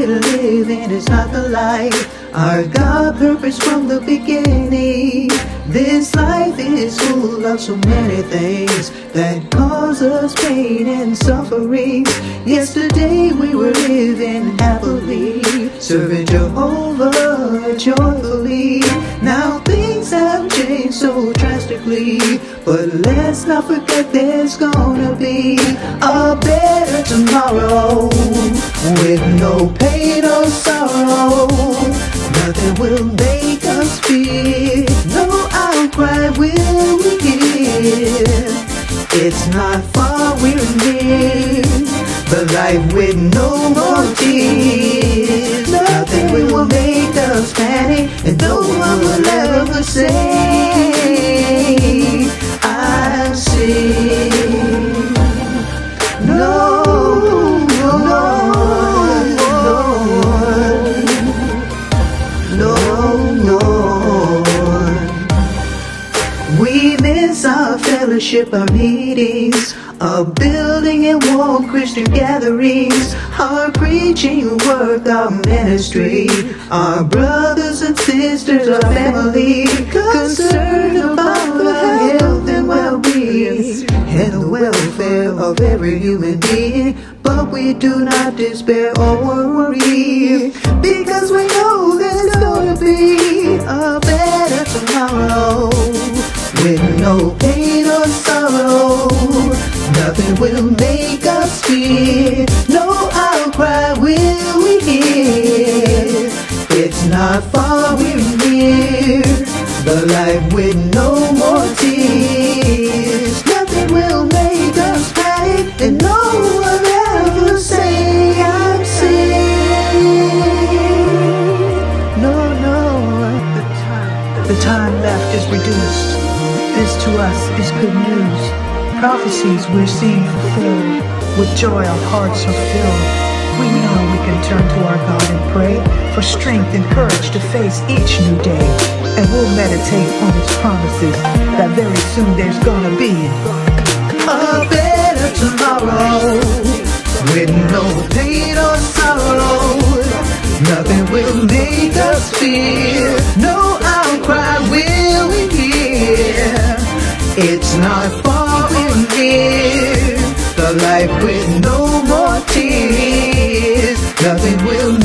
end is not the life. Our God purpose from the beginning. This life is full of so many things that cause us pain and suffering. Yesterday we were living happily, serving Jehovah joyfully. Now things have changed so drastically, but let's not forget there's gonna be a better tomorrow with no pain or sorrow. Nothing will make us fear. No outcry will we hear. It's not far, we're near. The life with no more tears. Fellowship, our meetings, our building and wall Christian gatherings, our preaching work, our ministry, our brothers and sisters, our family, concerned about our health and well-being and the welfare of every human being. But we do not despair or worry because we no pain or sorrow. Nothing will make us fear. No outcry will we hear. It's not far, we're near. The life with no more tears. Nothing will make us panic, and no one ever say I'm safe. No, no, the time, the time left is reduced. This to us is good news. Prophecies we're seeing fulfilled. With joy our hearts are filled. We know we can turn to our God and pray for strength and courage to face each new day. And we'll meditate on His promises that very soon there's gonna be a better tomorrow with no pain or sorrow. Nothing will make us fear. No outcry will we hear. It's not far we're near. The life with no more tears. Nothing will